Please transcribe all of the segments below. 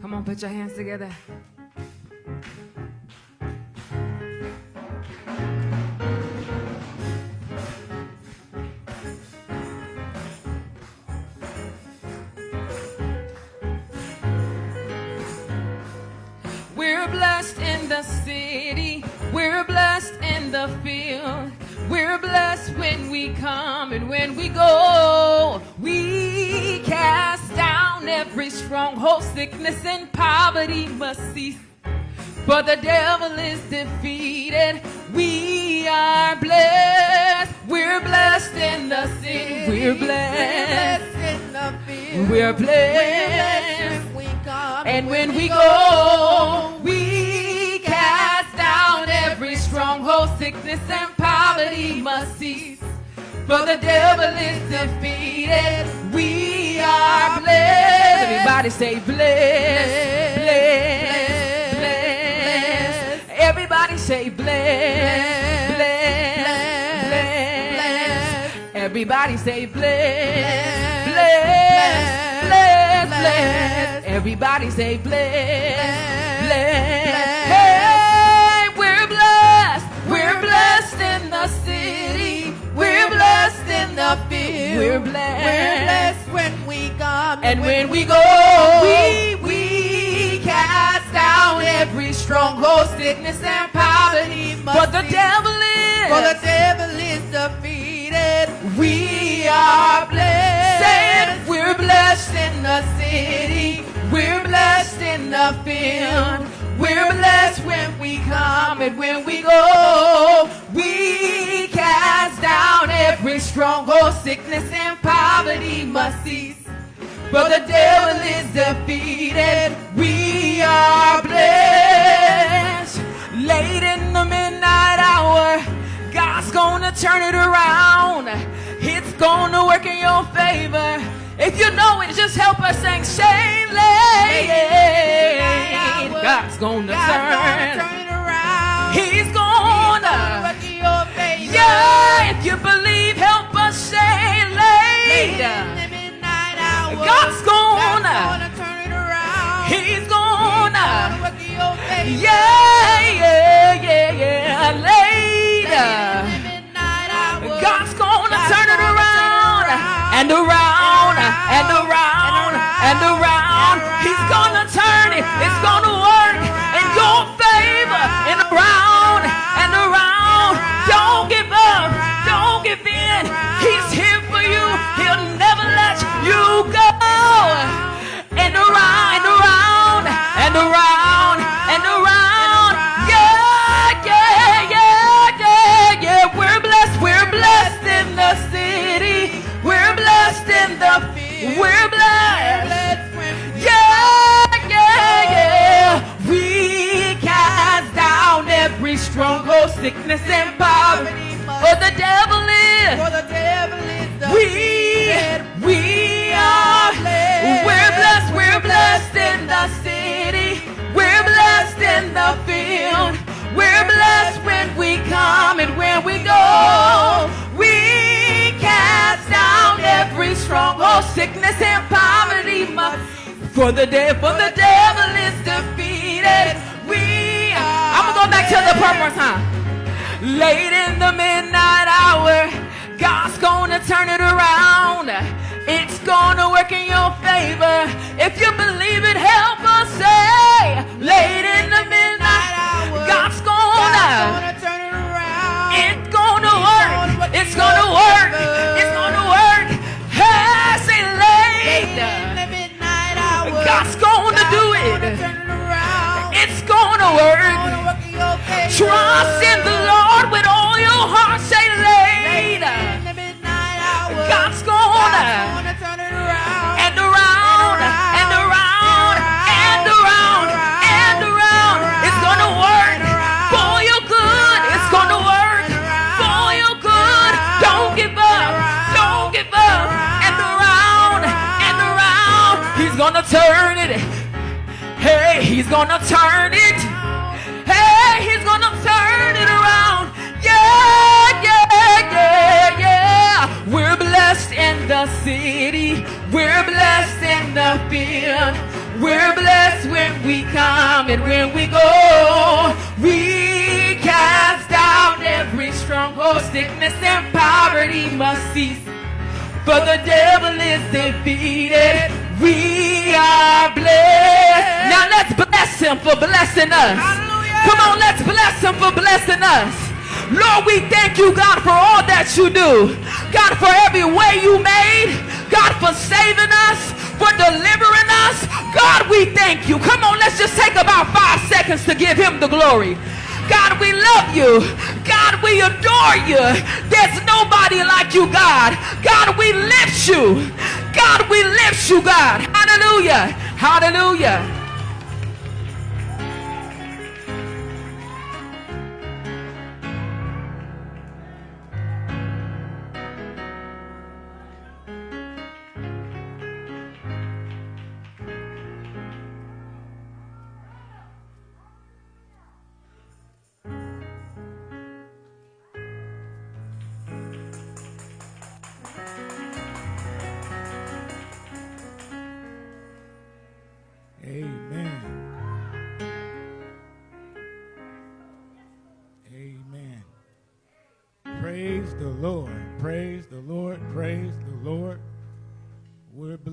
Come on, put your hands together. We're blessed in the city. We're blessed in the field. We're blessed when we come and when we go. Stronghold, sickness and poverty must cease. For the devil is defeated. We are blessed. We're blessed in the city. We're blessed. in the field. We're We're blessed blessed. we come And when we go, we cast down every stronghold, sickness and poverty must cease. For the devil is defeated. We are blessed. Everybody say blessed, blessed, blessed. Everybody say blessed, blessed, blessed. Everybody say blessed, blessed, blessed, blessed. Everybody say blessed, blessed. We're blessed. We're blessed when we come And when we go, we, we cast down every stronghold, sickness and poverty. But the devil is, For the devil is defeated. we are blessed. We're blessed in the city. We're blessed in the field. We're blessed when we come and when we go. We cast down every stronghold, sickness and poverty must cease. But the devil is defeated. We are blessed. Late in the midnight hour, God's gonna turn it around. It's gonna work in your favor. If you know it, just help us sing Shane Lane. God's gonna God's gonna turn. turn it around. He's gonna. Work in your favor. Yeah, if you believe, help us say Late late. in the midnight hour. God's gonna. Turn it around. He's gonna. Gonna work in your favor. Yeah, yeah, yeah, yeah, later. in the midnight hour. God's gonna turn it around and around and around and around. He's gonna turn it. It's For the day, for the devil is defeated. We are. I'm gonna go back to the more time. Late in the midnight hour, God's gonna turn it around. It's gonna work in your favor. If you believe turn it. Hey, he's gonna turn it. Hey, he's gonna turn it around. Yeah, yeah, yeah, yeah. We're blessed in the city. We're blessed in the field. We're blessed when we come and when we go. We cast down every stronghold, sickness and poverty must cease. For the devil is defeated. We are blessed. Now let's bless him for blessing us. Hallelujah. Come on, let's bless him for blessing us. Lord, we thank you, God, for all that you do. God, for every way you made. God, for saving us, for delivering us. God, we thank you. Come on, let's just take about five seconds to give him the glory. God, we love you. God, we adore you. There's nobody like you, God. God, we lift you. God, we lift you, God. Hallelujah. Hallelujah.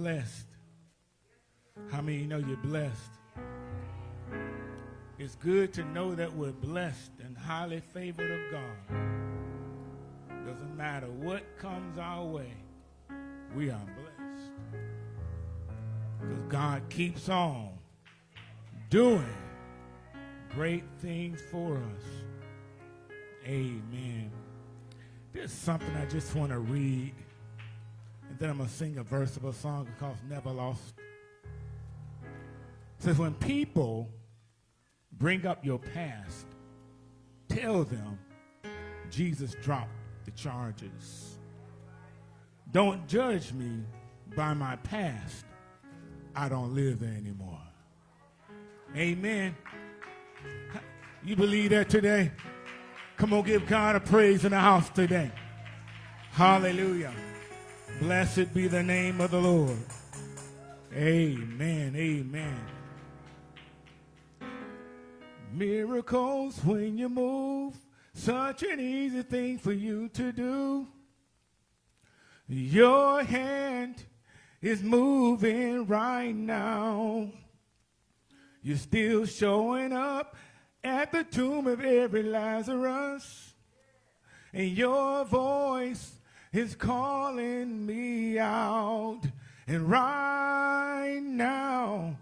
Blessed. How many know you're blessed? It's good to know that we're blessed and highly favored of God. Doesn't matter what comes our way, we are blessed. Because God keeps on doing great things for us. Amen. There's something I just want to read, then I'm going to sing a verse of a song called Never Lost. It says, When people bring up your past, tell them Jesus dropped the charges. Don't judge me by my past. I don't live there anymore. Amen. You believe that today? Come on, give God a praise in the house today. Hallelujah. Blessed be the name of the Lord. Amen. Amen. Miracles when you move, such an easy thing for you to do. Your hand is moving right now. You're still showing up at the tomb of every Lazarus. And your voice is calling me out. And right now,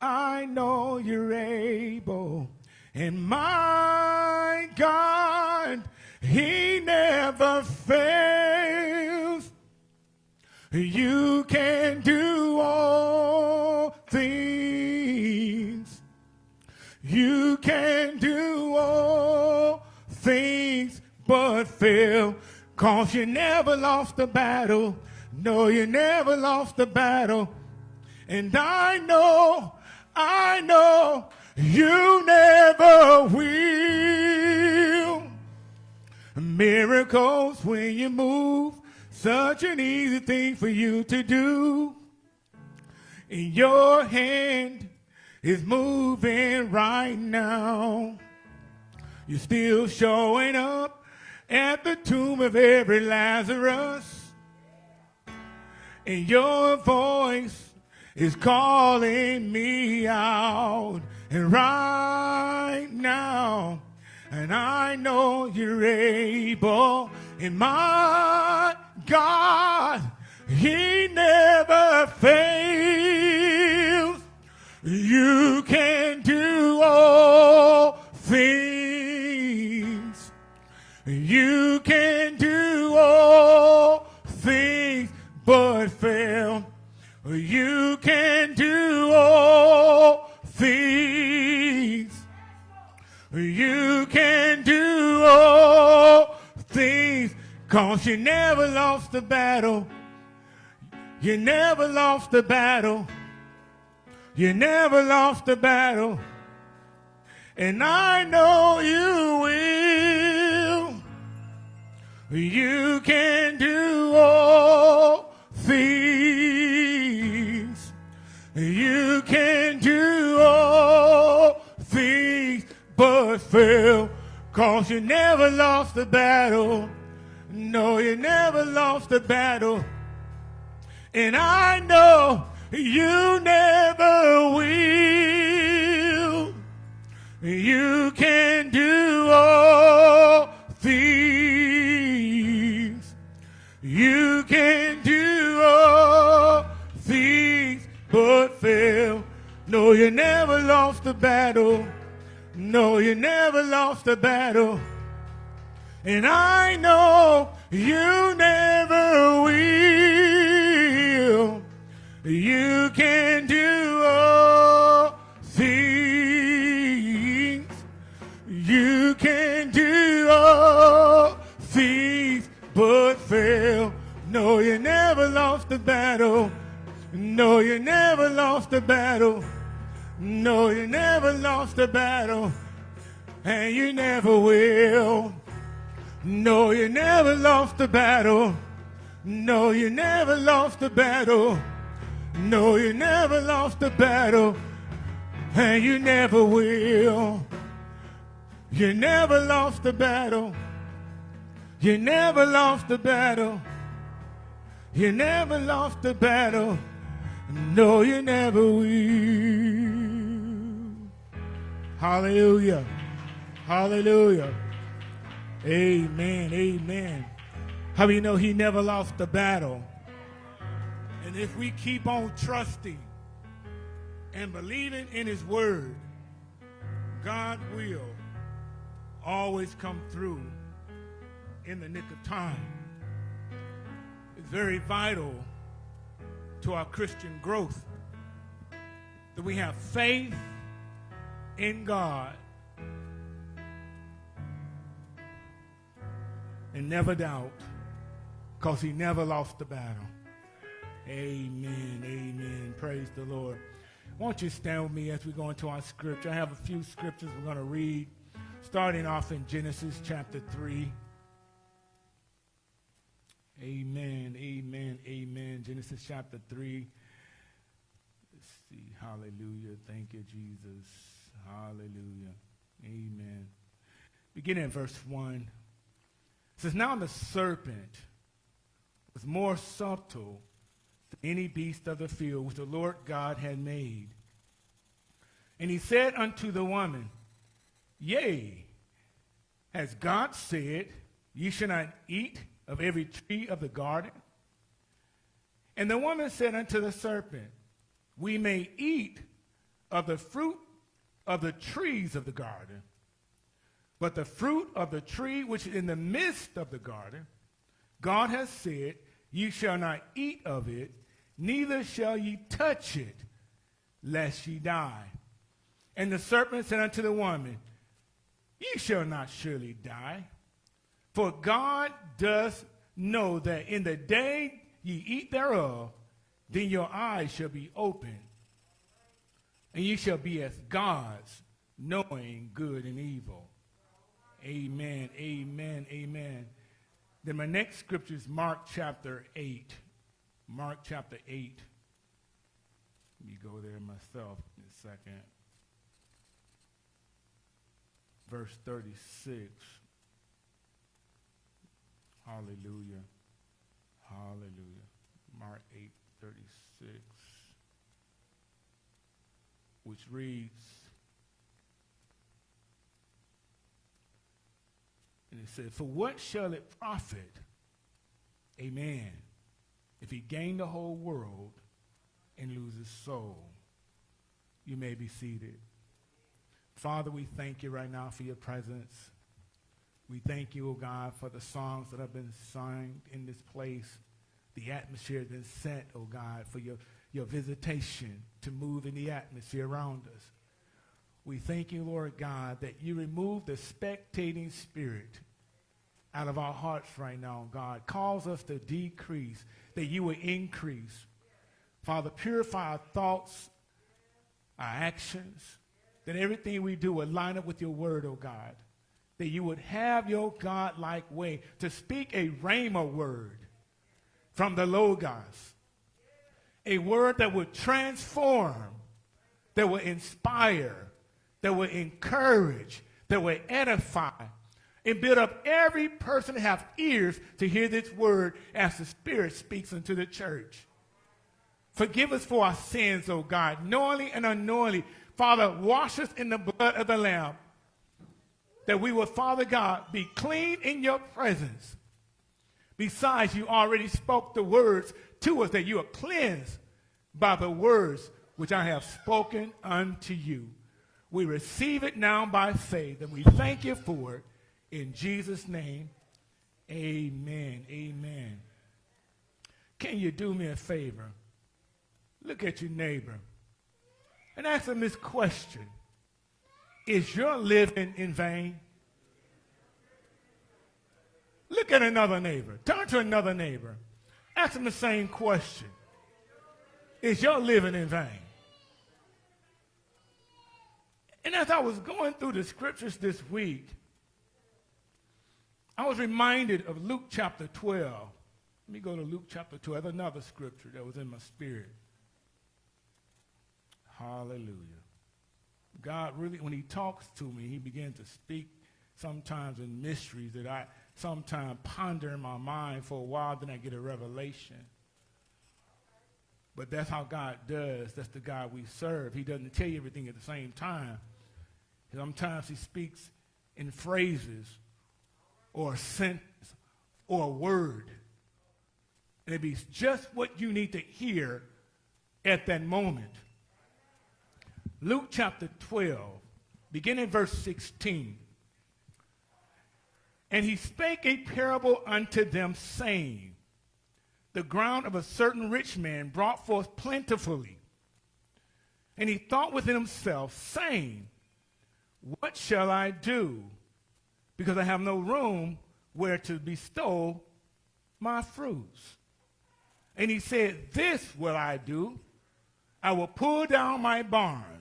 I know you're able. And my God, He never fails. You can do all things. You can do all things but fail. Cause you never lost the battle. No, you never lost the battle. And I know, I know you never will. Miracles when you move, such an easy thing for you to do. And your hand is moving right now. You're still showing up at the tomb of every Lazarus. And your voice is calling me out. And right now, and I know you're able. And my God, He never fails. You can do all things. You can do all things but fail. You can do all things. You can do all things. Cause you never lost the battle. You never lost the battle. You never lost the battle. And I know you will. You can do all things. You can do all things but fail. Cause you never lost the battle. No, you never lost the battle. And I know you never will. You can do all fail. No, you never lost the battle. No, you never lost the battle. And I know you never will. You can do all things. You can do all things but fail. No, you never lost the battle. No, you never lost the battle. No, you never lost the battle. And you never will. No, you never lost the battle. No, you never lost the battle. No, you never lost the battle. And you never will. You never lost the battle. You never lost the battle. You never lost the battle. No, you never will. Hallelujah. Hallelujah. Amen. Amen. How you know he never lost the battle? And if we keep on trusting and believing in his word, God will always come through in the nick of time. It's very vital to our Christian growth that we have faith in God and never doubt because he never lost the battle. Amen. Amen. Praise the Lord. Won't you stand with me as we go into our scripture? I have a few scriptures we're going to read, starting off in Genesis chapter 3. Amen. Amen. Amen. Genesis chapter 3. Let's see. Hallelujah. Thank you, Jesus. Hallelujah. Amen. Beginning in verse 1. It says, Now the serpent was more subtle than any beast of the field which the Lord God had made. And he said unto the woman, Yea, has God said, Ye shall not eat of every tree of the garden? And the woman said unto the serpent, We may eat of the fruit of the trees of the garden, but the fruit of the tree which is in the midst of the garden, God has said, Ye shall not eat of it, neither shall ye touch it, lest ye die. And the serpent said unto the woman, Ye shall not surely die. For God does know that in the day ye eat thereof, then your eyes shall be opened, and ye shall be as gods, knowing good and evil. Amen, amen, amen. Then my next scripture is Mark chapter 8. Mark chapter 8. Let me go there myself in a second. Verse 36. Hallelujah. Hallelujah. Mark 8, 36. Which reads, and it said, For what shall it profit a man if he gain the whole world and lose his soul? You may be seated. Father, we thank you right now for your presence. We thank you, O God, for the songs that have been sung in this place. The atmosphere has been set, O God, for your, your visitation to move in the atmosphere around us. We thank you, Lord God, that you remove the spectating spirit out of our hearts right now, God. Cause us to decrease, that you will increase. Father, purify our thoughts, our actions, that everything we do will line up with your word, O God that you would have your God-like way to speak a rhema word from the Logos, a word that would transform, that would inspire, that would encourage, that would edify and build up every person to have ears to hear this word as the Spirit speaks unto the church. Forgive us for our sins, O God, knowingly and unknowingly. Father, wash us in the blood of the Lamb, that we will, Father God, be clean in your presence. Besides, you already spoke the words to us that you are cleansed by the words which I have spoken unto you. We receive it now by faith, and we thank you for it. In Jesus' name, amen. Amen. Can you do me a favor? Look at your neighbor and ask him this question Is your living in vain? Look at another neighbor. Turn to another neighbor. Ask him the same question Is your living in vain? And as I was going through the scriptures this week, I was reminded of Luke chapter 12. Let me go to Luke chapter 12. Another scripture that was in my spirit. Hallelujah. God really, when he talks to me, he begins to speak sometimes in mysteries that I sometimes ponder in my mind for a while, then I get a revelation. But that's how God does. That's the God we serve. He doesn't tell you everything at the same time. Sometimes he speaks in phrases or a sentence or a word. And it be just what you need to hear at that moment. Luke chapter 12, beginning verse 16. And he spake a parable unto them, saying, The ground of a certain rich man brought forth plentifully. And he thought within himself, saying, What shall I do? Because I have no room where to bestow my fruits. And he said, This will I do. I will pull down my barns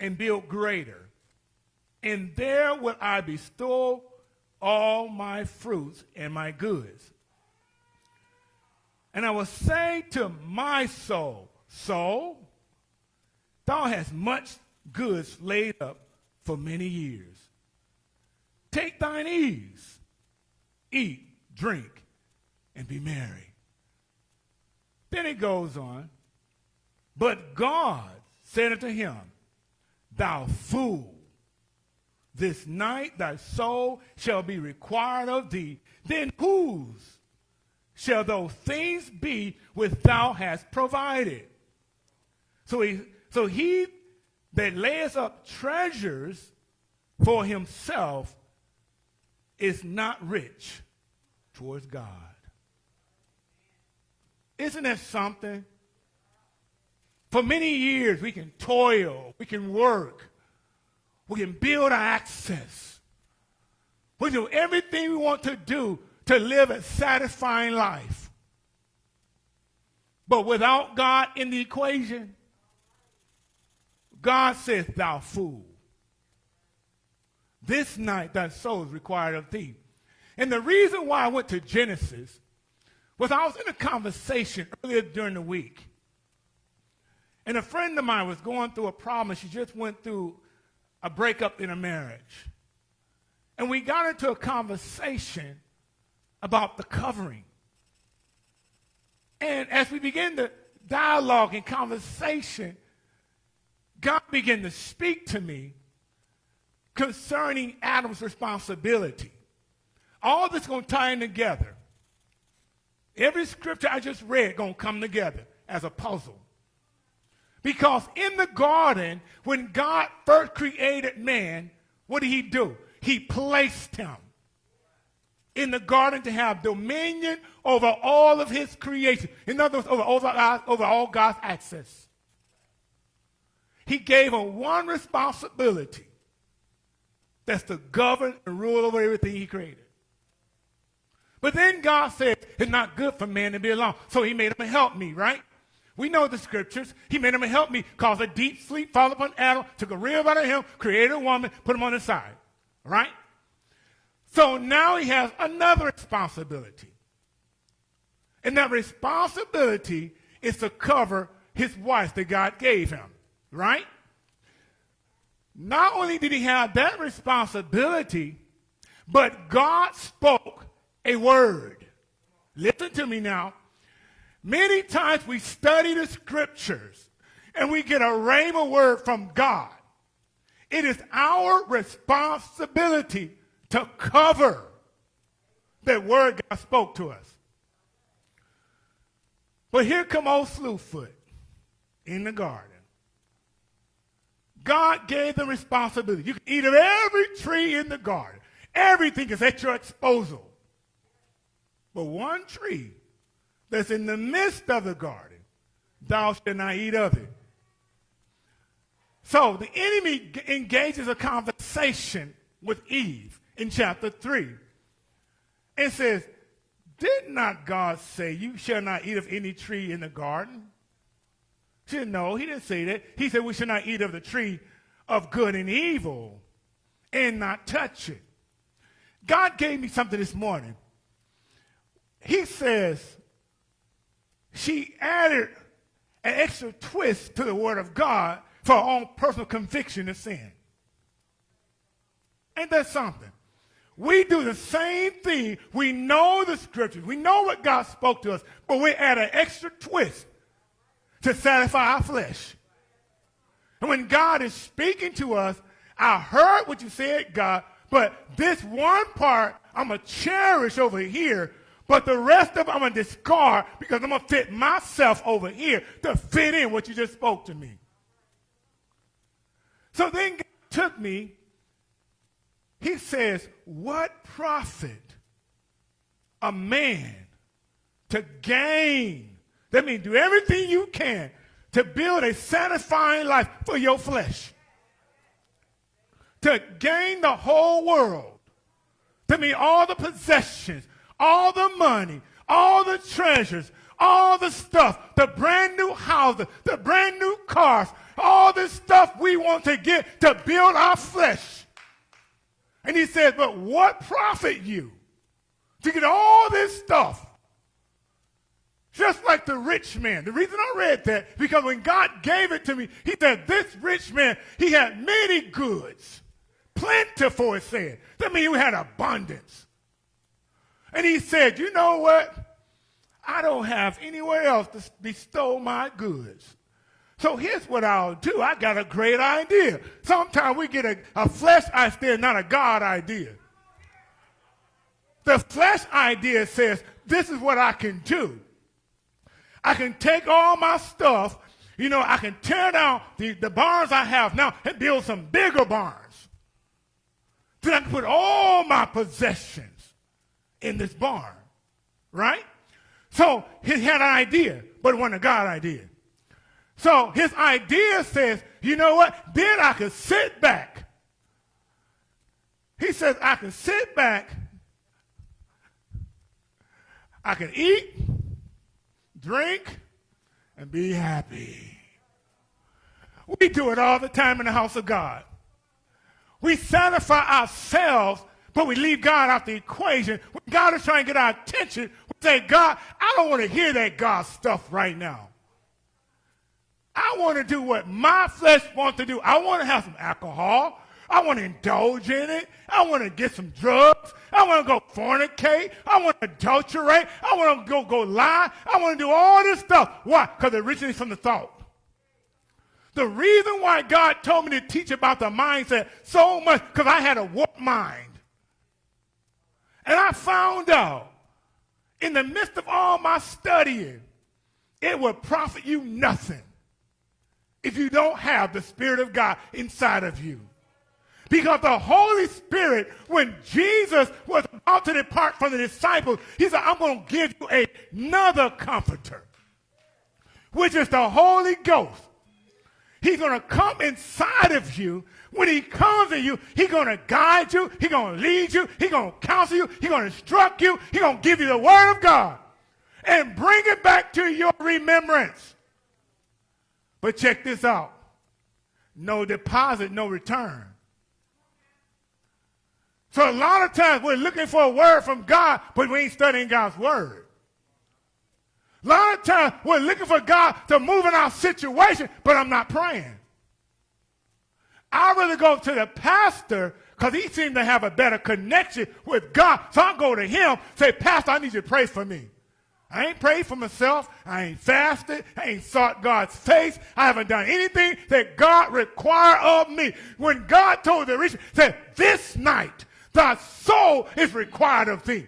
and build greater. And there will I bestow all my fruits and my goods. And I will say to my soul, Soul, thou hast much goods laid up for many years. Take thine ease, eat, drink, and be merry. Then it goes on, but God said unto him, Thou fool, this night thy soul shall be required of thee. Then whose shall those things be which thou hast provided? So he, so he that lays up treasures for himself is not rich towards God. Isn't that something? For many years, we can toil, we can work, we can build our access. We do everything we want to do to live a satisfying life. But without God in the equation, God says, Thou fool. This night thy soul is required of thee. And the reason why I went to Genesis was I was in a conversation earlier during the week and a friend of mine was going through a problem. She just went through a breakup in a marriage. And we got into a conversation about the covering. And as we began the dialogue and conversation, God began to speak to me concerning Adam's responsibility. All this going to tie in together. Every scripture I just read going to come together as a puzzle. Because in the garden, when God first created man, what did he do? He placed him in the garden to have dominion over all of his creation. In other words, over, over, over all God's access. He gave him one responsibility. That's to govern and rule over everything he created. But then God said, it's not good for man to be alone. So he made him help me, right? We know the scriptures. He made him help me, cause a deep sleep fall upon Adam, took a rib out of him, created a woman, put him on his side. Right? So now he has another responsibility. And that responsibility is to cover his wife that God gave him. Right? not only did he have that responsibility, but God spoke a word. Listen to me now. Many times we study the scriptures and we get a rhema word from God. It is our responsibility to cover that word God spoke to us. But here come old Slewfoot in the garden. God gave them responsibility. You can eat of every tree in the garden. Everything is at your disposal. But one tree that's in the midst of the garden, thou shalt not eat of it. So the enemy engages a conversation with Eve in chapter 3 and says, Did not God say, You shall not eat of any tree in the garden? She said, No, he didn't say that. He said, We shall not eat of the tree of good and evil and not touch it. God gave me something this morning. He says, She added an extra twist to the word of God for her own personal conviction of sin. Ain't that something? We do the same thing. We know the scriptures. We know what God spoke to us, but we add an extra twist to satisfy our flesh. And when God is speaking to us, I heard what you said, God, but this one part I'm going to cherish over here, but the rest of it I'm going to discard because I'm going to fit myself over here to fit in what you just spoke to me. So then God took me he says, What profit a man to gain? That means do everything you can to build a satisfying life for your flesh. To gain the whole world. To mean all the possessions, all the money, all the treasures, all the stuff, the brand new houses, the brand new cars, all this stuff we want to get to build our flesh. And he says, But what profit you to get all this stuff? Just like the rich man. The reason I read that, because when God gave it to me, he said, This rich man, he had many goods. Plentiful, it said. That means he had abundance. And he said, You know what? I don't have anywhere else to bestow my goods. So here's what I'll do. I got a great idea. Sometimes we get a, a flesh idea, not a God idea. The flesh idea says, this is what I can do. I can take all my stuff, you know, I can tear down the, the barns I have now and build some bigger barns. Then I can put all my possessions in this barn, right? So he had an idea, but it wasn't a God idea. So his idea says, you know what? Then I can sit back. He says, I can sit back. I can eat, drink, and be happy. We do it all the time in the house of God. We satisfy ourselves, but we leave God out the equation. When God is trying to get our attention, we say, God, I don't want to hear that God stuff right now. I want to do what my flesh wants to do. I want to have some alcohol. I want to indulge in it. I want to get some drugs. I want to go fornicate. I want to adulterate. I want to go, go lie. I want to do all this stuff. Why? Because it originates from the thought. The reason why God told me to teach about the mindset so much, because I had a warped mind. And I found out in the midst of all my studying, it will profit you nothing if you don't have the Spirit of God inside of you. Because the Holy Spirit, when Jesus was about to depart from the disciples, he said, I'm going to give you another comforter, which is the Holy Ghost. He's going to come inside of you. When he comes to you, he's going to guide you. He's going to lead you. He's going to counsel you. He's going to instruct you. He's going to give you the word of God and bring it back to your remembrance. But check this out no deposit, no return. So a lot of times we're looking for a word from God, but we ain't studying God's word. A lot of times we're looking for God to move in our situation, but I'm not praying. I really go to the pastor because he seemed to have a better connection with God. So I go to him, say, Pastor, I need you to pray for me. I ain't prayed for myself. I ain't fasted. I ain't sought God's face. I haven't done anything that God required of me. When God told the rich, said, this night thy soul is required of thee.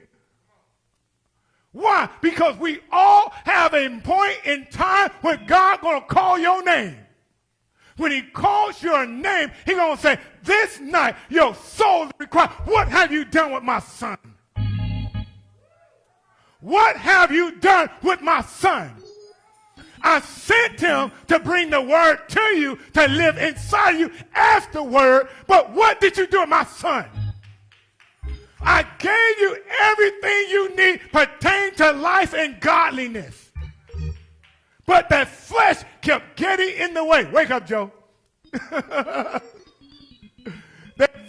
Why? Because we all have a point in time when God gonna call your name. When he calls your name, he gonna say, this night your soul is required. What have you done with my son? What have you done with my son? I sent him to bring the word to you, to live inside you the word. But what did you do with my son? I gave you everything you need pertaining to life and godliness. But that flesh kept getting in the way. Wake up, Joe. that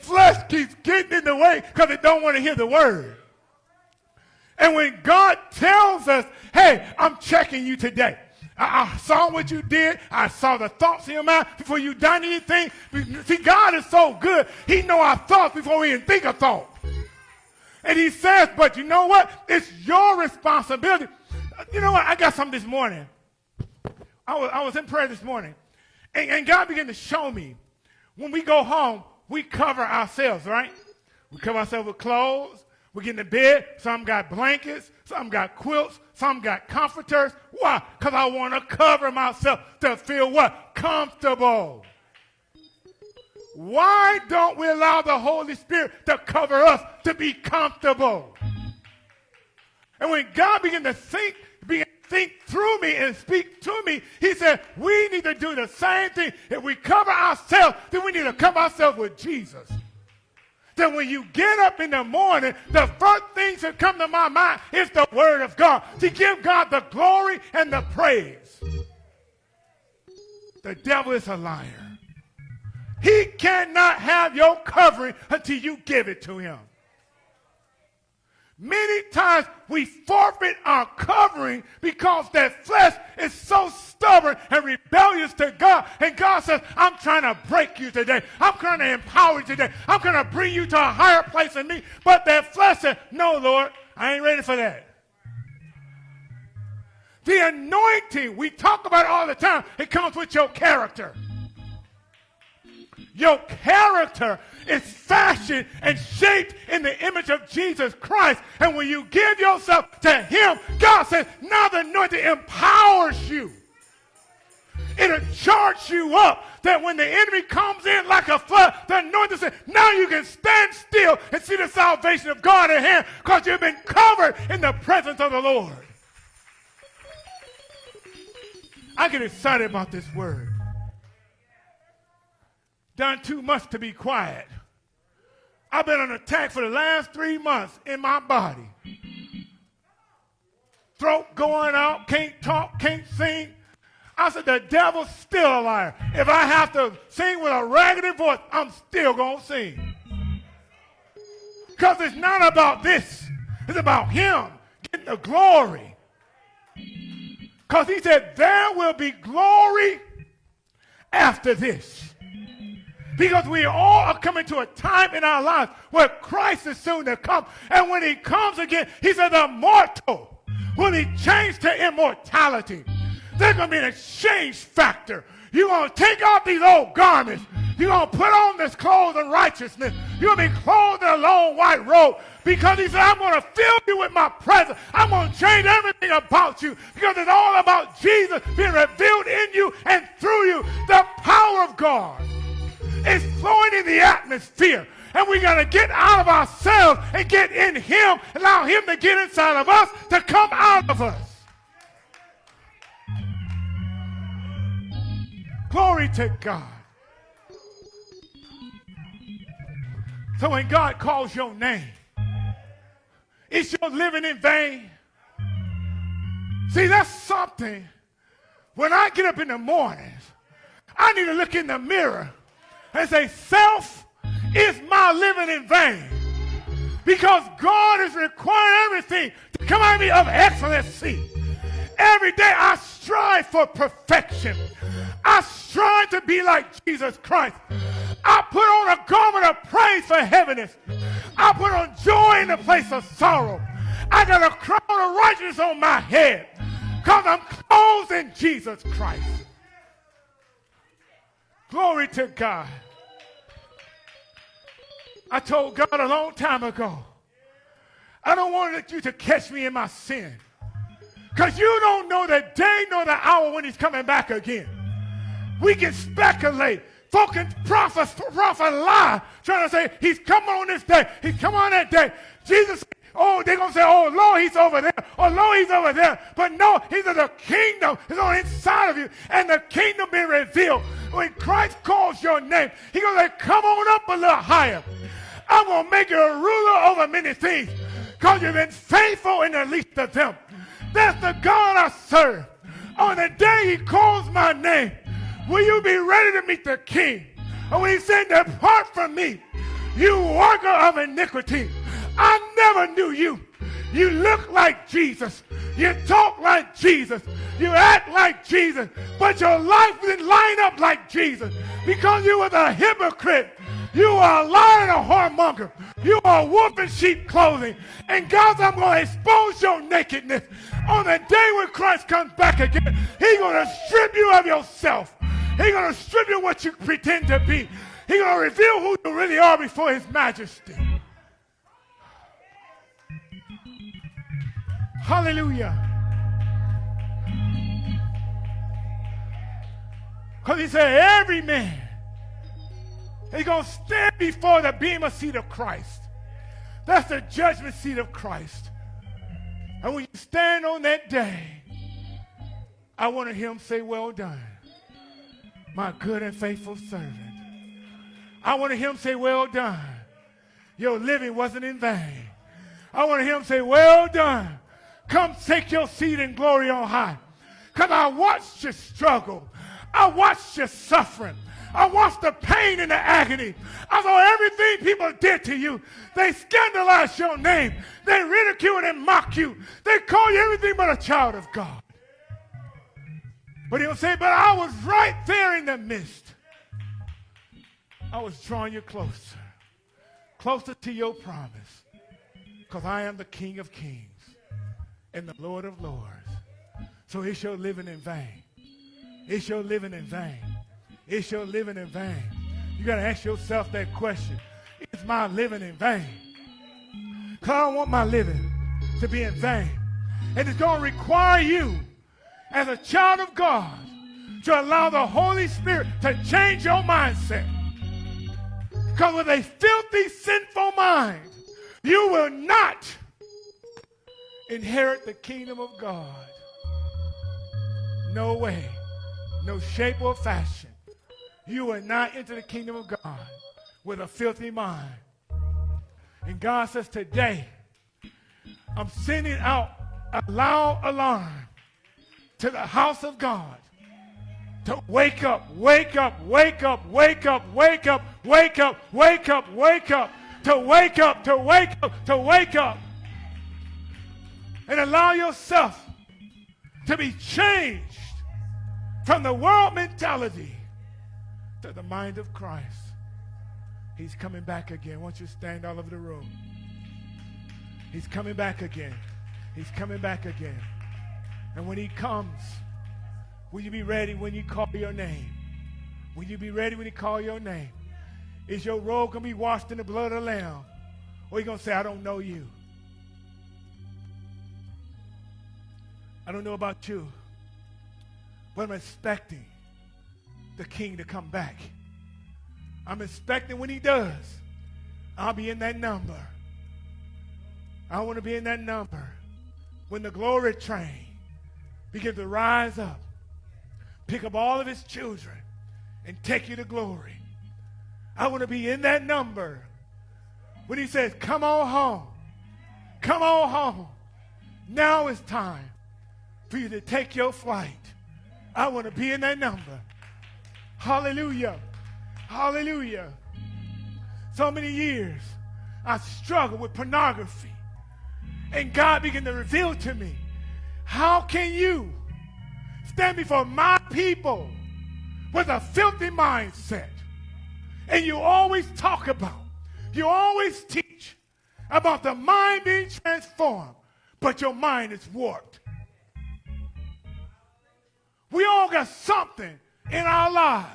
flesh keeps getting in the way because it don't want to hear the word. And when God tells us, hey, I'm checking you today. I, I, saw what you did. I saw the thoughts in your mind before you done anything. See, God is so good. He know our thoughts before we even think a thought. And he says, but you know what? It's your responsibility. You know what? I got something this morning. I was, I was in prayer this morning. And, and God began to show me when we go home, we cover ourselves, right? We cover ourselves with clothes. We get in the bed. Some got blankets. Some got quilts. Some got comforters. Why? Because I want to cover myself to feel what? Comfortable. Why don't we allow the Holy Spirit to cover us to be comfortable? And when God began to think, think through me and speak to me, he said, we need to do the same thing. If we cover ourselves, then we need to cover ourselves with Jesus that when you get up in the morning, the first things that come to my mind is the word of God. To give God the glory and the praise. The devil is a liar. He cannot have your covering until you give it to him. Many times we forfeit our covering because that flesh is so stubborn and rebellious to God. And God says, I'm trying to break you today. I'm trying to empower you today. I'm going to bring you to a higher place in me. But that flesh says, No, Lord, I ain't ready for that. The anointing, we talk about all the time, it comes with your character. Your character is fashioned and shaped in the image of Jesus Christ. And when you give yourself to Him, God says, now the anointing empowers you. It'll charge you up that when the enemy comes in like a flood, the anointing says, now you can stand still and see the salvation of God at hand because you've been covered in the presence of the Lord. I get excited about this word done too much to be quiet. I've been on attack for the last three months in my body. Throat going out, can't talk, can't sing. I said, the devil's still a liar. If I have to sing with a raggedy voice, I'm still going to sing. Because it's not about this. It's about him getting the glory. Because he said, there will be glory after this. Because we all are coming to a time in our lives where Christ is soon to come. And when he comes again, he said, the mortal will be changed to immortality. There's going to be an exchange factor. You're going to take off these old garments. You're going to put on this clothes of righteousness. You're going to be clothed in a long white robe. Because he said, I'm going to fill you with my presence. I'm going to change everything about you. Because it's all about Jesus being revealed in you and through you. The power of God is flowing in the atmosphere. And we got to get out of ourselves and get in Him, allow Him to get inside of us to come out of us. Glory to God. So when God calls your name, is your living in vain? See, that's something. When I get up in the mornings, I need to look in the mirror and say, Self, is my living in vain? Because God is requiring everything to come out of me of excellency. Every day I strive for perfection. I strive to be like Jesus Christ. I put on a garment of praise for heaviness. I put on joy in the place of sorrow. I got a crown of righteousness on my head because I'm clothed in Jesus Christ. Glory to God. I told God a long time ago, I don't want you to catch me in my sin. Because you don't know the day nor the hour when he's coming back again. We can speculate. Folk can prophet, prophet lie, trying to say he's coming on this day. He's coming on that day. Jesus, oh, they're going to say, oh, Lord, he's over there. Oh, Lord, he's over there. But no, he's in the kingdom. He's on inside of you. And the kingdom being revealed. When Christ calls your name, he's going to say, come on up a little higher. I'm going to make you a ruler over many things because you've been faithful in the least of them. That's the God I serve. On the day he calls my name, will you be ready to meet the king? And when he said, depart from me, you worker of iniquity. I never knew you. You look like Jesus. You talk like Jesus. You act like Jesus. But your life didn't line up like Jesus because you was a hypocrite. You are a liar and a whoremonger. You are a wolf in sheep clothing. And God, I'm going to expose your nakedness. On the day when Christ comes back again, he's going to strip you of yourself. He's going to strip you what you pretend to be. He's going to reveal who you really are before his majesty. Hallelujah. Because he said, every man He's going to stand before the bema seat of Christ. That's the judgment seat of Christ. And when you stand on that day, I want to hear him say, Well done, my good and faithful servant. I want to hear him say, Well done. Your living wasn't in vain. I want to hear him say, Well done. Come take your seat in glory on high. Because I watched you struggle. I watched you suffering. I watched the pain and the agony. I saw everything people did to you. They scandalized your name. They ridicule and mock you. They call you everything but a child of God. But he'll say, But I was right there in the midst. I was drawing you closer, closer to your promise. Because I am the King of kings and the Lord of lords. So it's your living in vain. It's your living in vain. Is your living in vain? You got to ask yourself that question. Is my living in vain? Because I don't want my living to be in vain. And it's going to require you, as a child of God, to allow the Holy Spirit to change your mindset. Because with a filthy, sinful mind, you will not inherit the kingdom of God. No way, no shape or fashion. You will not enter the kingdom of God with a filthy mind. And God says, Today, I'm sending out a loud alarm to the house of God to wake up, wake up, wake up, wake up, wake up, wake up, wake up, wake up, to wake up, to wake up, to wake up. And allow yourself to be changed from the world mentality to the mind of Christ. He's coming back again. Won't you stand all over the room? He's coming back again. He's coming back again. And when he comes, will you be ready when you call your name? Will you be ready when he call your name? Is your robe going to be washed in the blood of the Lamb? Or are you going to say, I don't know you? I don't know about you, but I'm expecting the king to come back. I'm expecting when he does, I'll be in that number. I want to be in that number when the glory train begins to rise up, pick up all of his children, and take you to glory. I want to be in that number when he says, Come on home. Come on home. Now it's time for you to take your flight. I want to be in that number. Hallelujah. Hallelujah. So many years I struggled with pornography. And God began to reveal to me, how can you stand before my people with a filthy mindset And you always talk about, you always teach about the mind being transformed, but your mind is warped. We all got something in our lives.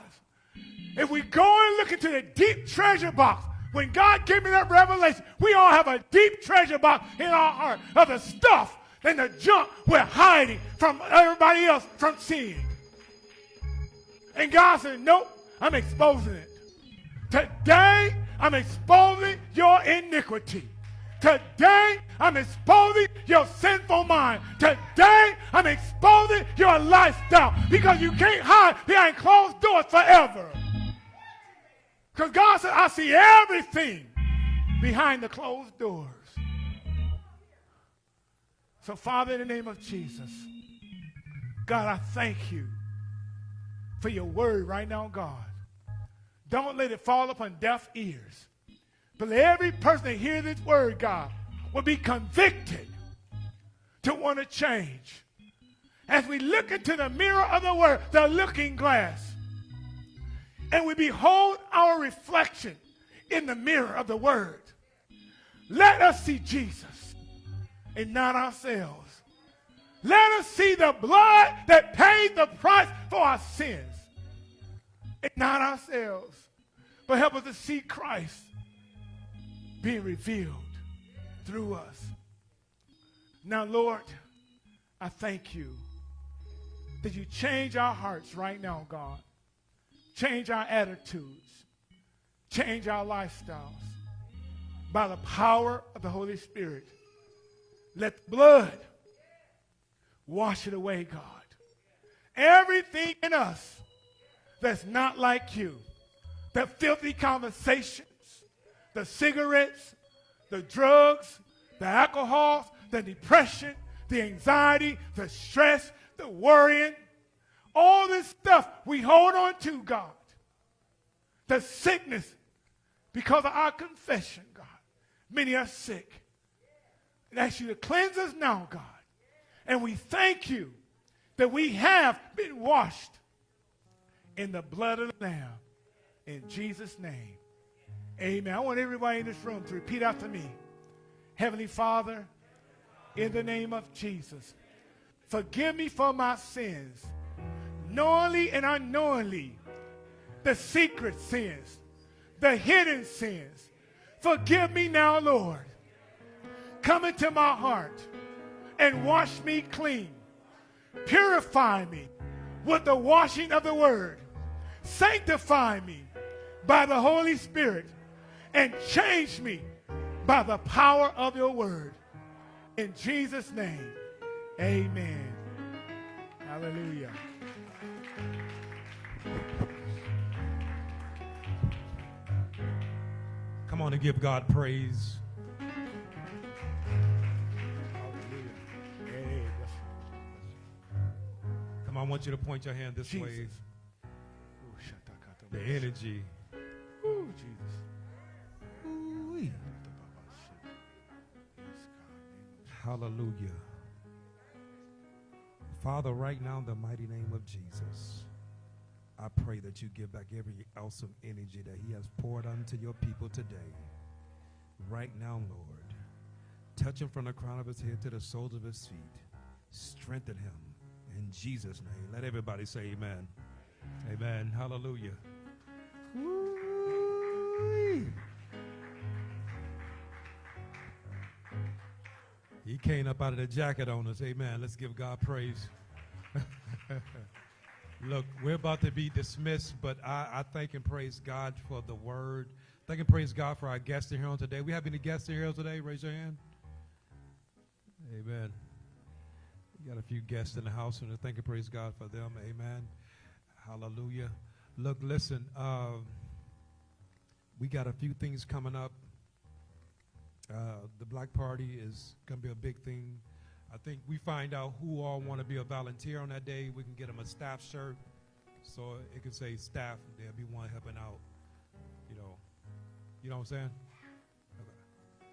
If we go and look into the deep treasure box, when God gave me that revelation, we all have a deep treasure box in our heart of the stuff and the junk we're hiding from everybody else from seeing. And God said, Nope, I'm exposing it. Today, I'm exposing your iniquity. Today, I'm exposing your sinful mind. Today, I'm exposing your lifestyle because you can't hide behind closed doors forever. Because God said, I see everything behind the closed doors. So, Father, in the name of Jesus, God, I thank you for your word right now, God. Don't let it fall upon deaf ears. But let every person that hears this word, God, will be convicted to want to change. As we look into the mirror of the word, the looking glass, and we behold our reflection in the mirror of the word, let us see Jesus and not ourselves. Let us see the blood that paid the price for our sins and not ourselves. But help us to see Christ being revealed through us. Now, Lord, I thank you that you change our hearts right now, God. Change our attitudes. Change our lifestyles by the power of the Holy Spirit. Let the blood wash it away, God. Everything in us that's not like you, that filthy conversations, the cigarettes, the drugs, the alcohol, the depression, the anxiety, the stress, the worrying, all this stuff we hold on to, God. The sickness because of our confession, God. Many are sick. And ask you to cleanse us now, God. And we thank you that we have been washed in the blood of the Lamb. In Jesus' name. Amen. I want everybody in this room to repeat after me. Heavenly Father, in the name of Jesus, forgive me for my sins, knowingly and unknowingly, the secret sins, the hidden sins. Forgive me now, Lord. Come into my heart and wash me clean. Purify me with the washing of the word. Sanctify me by the Holy Spirit and change me by the power of your word. In Jesus' name, amen. Hallelujah. Come on and give God praise. Hallelujah. Come on, I want you to point your hand this way. Jesus. Shatakata. The energy. Ooh, Jesus. Hallelujah. Father, right now, in the mighty name of Jesus, I pray that you give back every ounce of energy that He has poured unto your people today. Right now, Lord, touch him from the crown of his head to the soles of his feet. Strengthen him in Jesus' name. Let everybody say amen. Amen. Hallelujah. Woo-wee. He came up out of the jacket on us. Amen. Let's give God praise. Look, we're about to be dismissed, but I, I thank and praise God for the word. Thank and praise God for our guests here on today. We have any guests here today? Raise your hand. Amen. We got a few guests in the house, and I thank and praise God for them. Amen. Hallelujah. Look, listen, um, we got a few things coming up. Uh, the Black Party is going to be a big thing. I think we find out who all want to be a volunteer on that day. We can get them a staff shirt, so it can say staff. There'll be one helping out. You know, you know what I'm saying? Okay.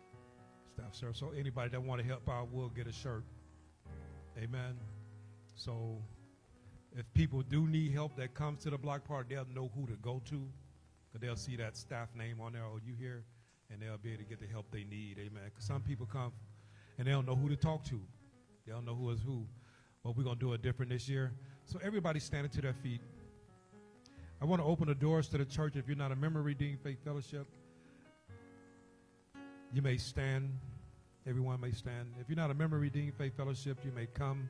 Staff shirt. So anybody that want to help out will get a shirt. Amen. So if people do need help that comes to the block party, they'll know who to go to. Because they'll see that staff name on there, oh, you here? And they'll be able to get the help they need, amen. Because some people come and they don't know who to talk to. They don't know who is who. But we're going to do it different this year. So everybody standing to their feet. I want to open the doors to the church. If you're not a member of Redeemed Faith Fellowship, you may stand. Everyone may stand. If you're not a member of Redeemed Faith Fellowship, you may come.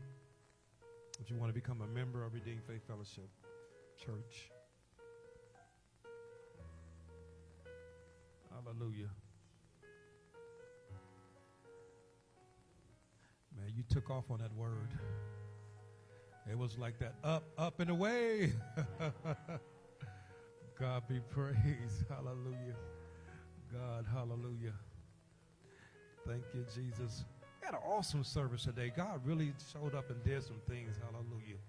If you want to become a member of Redeemed Faith Fellowship Church. Hallelujah. Man, you took off on that word. It was like that up, up and away. God be praised. Hallelujah. God, hallelujah. Thank you, Jesus. We had an awesome service today. God really showed up and did some things. Hallelujah.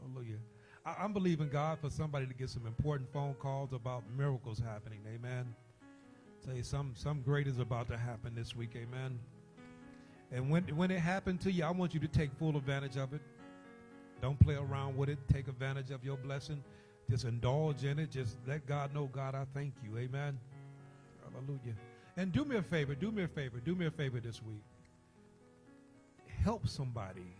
Hallelujah. I, am believing God for somebody to get some important phone calls about miracles happening. Amen. You some some great is about to happen this week. Amen. And when when it happened to you, I want you to take full advantage of it. Don't play around with it. Take advantage of your blessing. Just indulge in it. Just let God know, God, I thank you. Amen. Hallelujah. And do me a favor. Do me a favor. Do me a favor this week. Help somebody.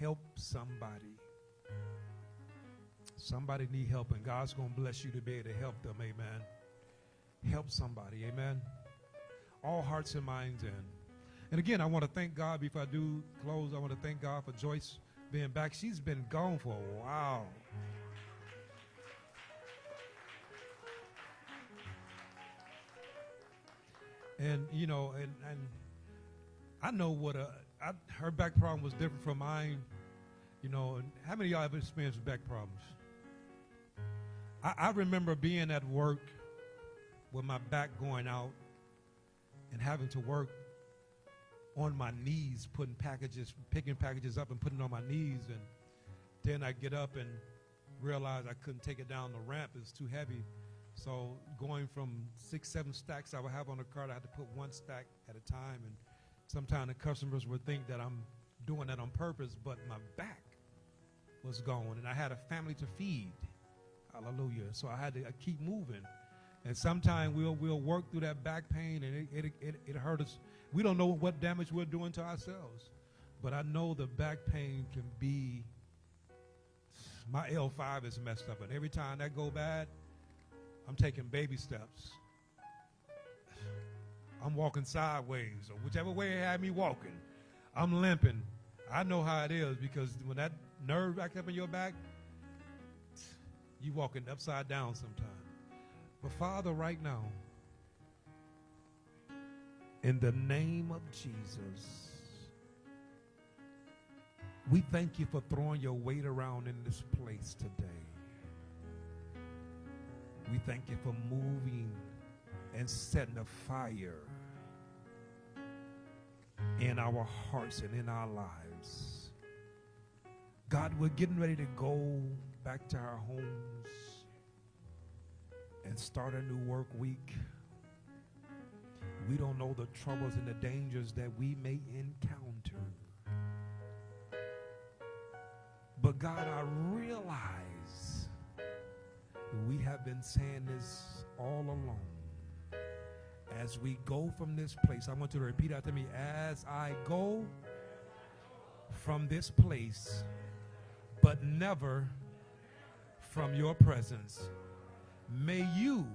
Help somebody. Somebody need help, and God's going to bless you to be able to help them. Amen. Help somebody. Amen. All hearts and minds in. And again, I want to thank God before I do close. I want to thank God for Joyce being back. She's been gone for a while. And you know, and and I know what a I, her back problem was different from mine. You know, and how many of y'all have experienced back problems? I, I remember being at work with my back going out and having to work on my knees, putting packages, picking packages up and putting on my knees. And then I get up and realize I couldn't take it down the ramp. It's too heavy. So going from six, seven stacks I would have on the cart, I had to put one stack at a time. And sometimes the customers would think that I'm doing that on purpose, but my back was going. And I had a family to feed. Hallelujah. So I had to keep moving. And sometimes we'll, we'll work through that back pain and it, it, it, it hurt us we don't know what damage we're doing to ourselves. But I know the back pain can be, my L5 is messed up. And every time that go bad, I'm taking baby steps. I'm walking sideways or whichever way it had me walking. I'm limping. I know how it is because when that nerve back up in your back, you walking upside down sometimes. But Father, right now, in the name of Jesus, we thank you for throwing your weight around in this place today. We thank you for moving and setting a fire in our hearts and in our lives. God, we're getting ready to go back to our homes and start a new work week. We don't know the troubles and the dangers that we may encounter. But God, I realize we have been saying this all along. As we go from this place, I want you to repeat after me. As I go from this place, but never from your presence, may you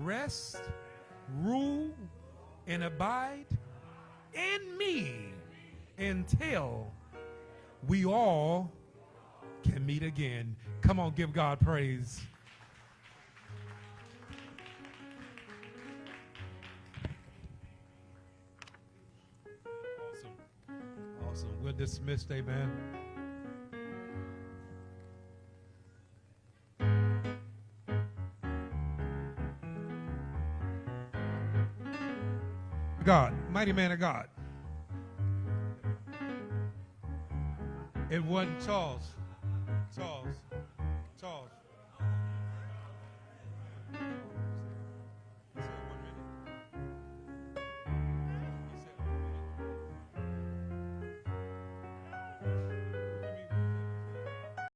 rest rule, and abide in me until we all can meet again. Come on, give God praise. Awesome. Awesome. We're dismissed. Amen. God, mighty man of God. It wasn't Charles. Charles. Charles.